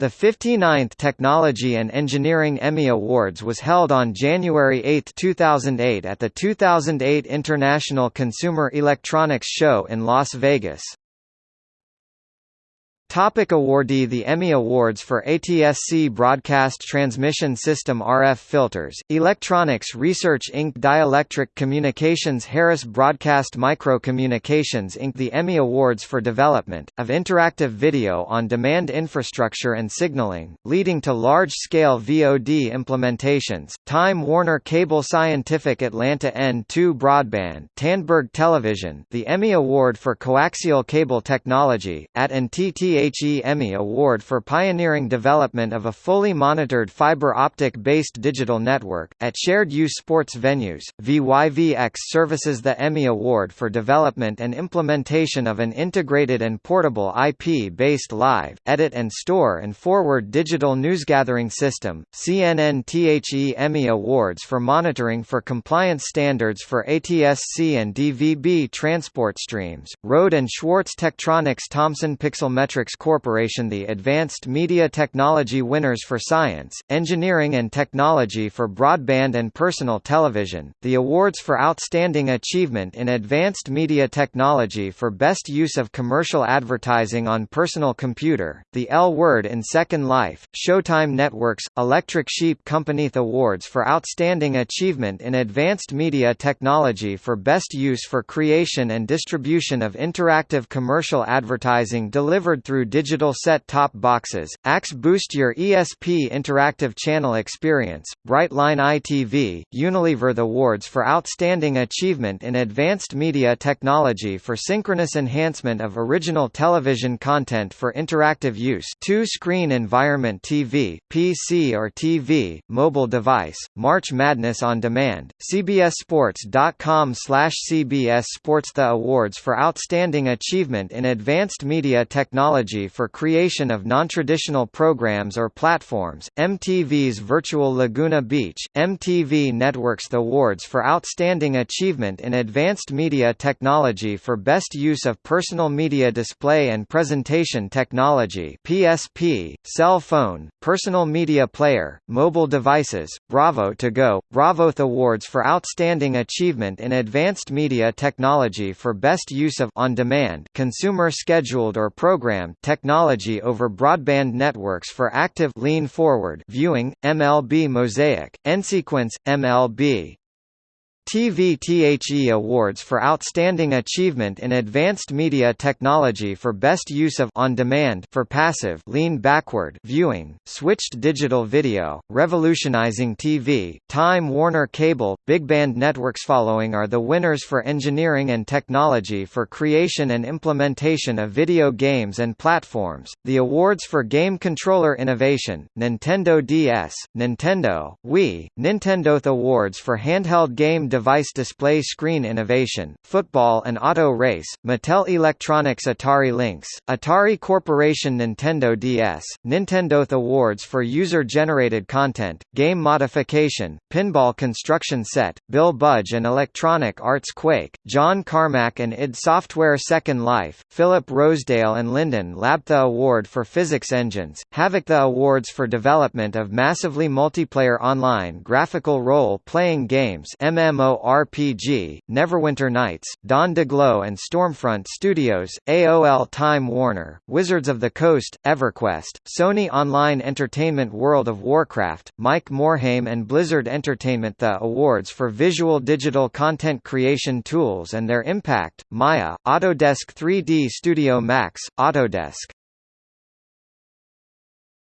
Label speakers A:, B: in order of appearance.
A: The 59th Technology and Engineering Emmy Awards was held on January 8, 2008 at the 2008 International Consumer Electronics Show in Las Vegas. Topic awardee The Emmy Awards for ATSC Broadcast Transmission System RF Filters, Electronics Research Inc. Dielectric Communications Harris Broadcast Microcommunications Inc. The Emmy Awards for Development, of Interactive Video on Demand Infrastructure and Signaling, leading to large-scale VOD implementations, Time Warner Cable Scientific Atlanta N2 Broadband Tandberg Television The Emmy Award for Coaxial Cable Technology, at NTTA THE Emmy Award for pioneering development of a fully monitored fiber optic-based digital network, at shared-use sports venues. VYVX services the Emmy Award for development and implementation of an integrated and portable IP-based live, edit and store and forward digital newsgathering system. CNN THE Emmy Awards for monitoring for compliance standards for ATSC and DVB transport streams. Rohde and Schwarz Tektronix Thomson Corporation the Advanced Media Technology Winners for Science, Engineering and Technology for Broadband and Personal Television, the awards for Outstanding Achievement in Advanced Media Technology for Best Use of Commercial Advertising on Personal Computer, the L Word in Second Life, Showtime Networks, Electric Sheep Company The Awards for Outstanding Achievement in Advanced Media Technology for Best Use for Creation and Distribution of Interactive Commercial Advertising delivered through digital set-top boxes, Axe Boost Your ESP Interactive Channel Experience, Brightline ITV, Unilever The Awards for Outstanding Achievement in Advanced Media Technology for Synchronous Enhancement of Original Television Content for Interactive Use Two-Screen Environment TV, PC or TV, mobile device, March Madness on Demand, CBSSports.com slash CBS Sports The Awards for Outstanding Achievement in Advanced Media Technology for creation of nontraditional programs or platforms, MTV's Virtual Laguna Beach, MTV Networks Awards for Outstanding Achievement in Advanced Media Technology for Best Use of Personal Media Display and Presentation Technology PSP, Cell Phone, Personal Media Player, Mobile Devices, Bravo to Go, Bravoth Awards for Outstanding Achievement in Advanced Media Technology for Best Use of on-demand consumer scheduled or programmed technology over broadband networks for active lean forward viewing, MLB Mosaic, Ensequence, MLB TV THE Awards for Outstanding Achievement in Advanced Media Technology for Best Use of on demand for passive lean backward viewing, switched digital video, revolutionizing TV, Time Warner Cable, BigBand Networks Following are the winners for engineering and technology for creation and implementation of video games and platforms, the awards for game controller innovation, Nintendo DS, Nintendo, Wii, Nintendo Awards for handheld game device display screen innovation, football and auto race, Mattel Electronics Atari Lynx, Atari Corporation Nintendo DS, Nintendo Awards for user-generated content, game modification, pinball construction set, Bill Budge and Electronic Arts Quake, John Carmack and id Software Second Life, Philip Rosedale and Linden Lab The Award for Physics Engines, Havok The Awards for Development of Massively Multiplayer Online Graphical Role-Playing Games MMO MMORPG, Neverwinter Nights, Don Daglow and Stormfront Studios, AOL Time Warner, Wizards of the Coast, EverQuest, Sony Online Entertainment World of Warcraft, Mike Morhaime and Blizzard Entertainment. The awards for visual digital content creation tools and their impact, Maya, Autodesk 3D Studio Max, Autodesk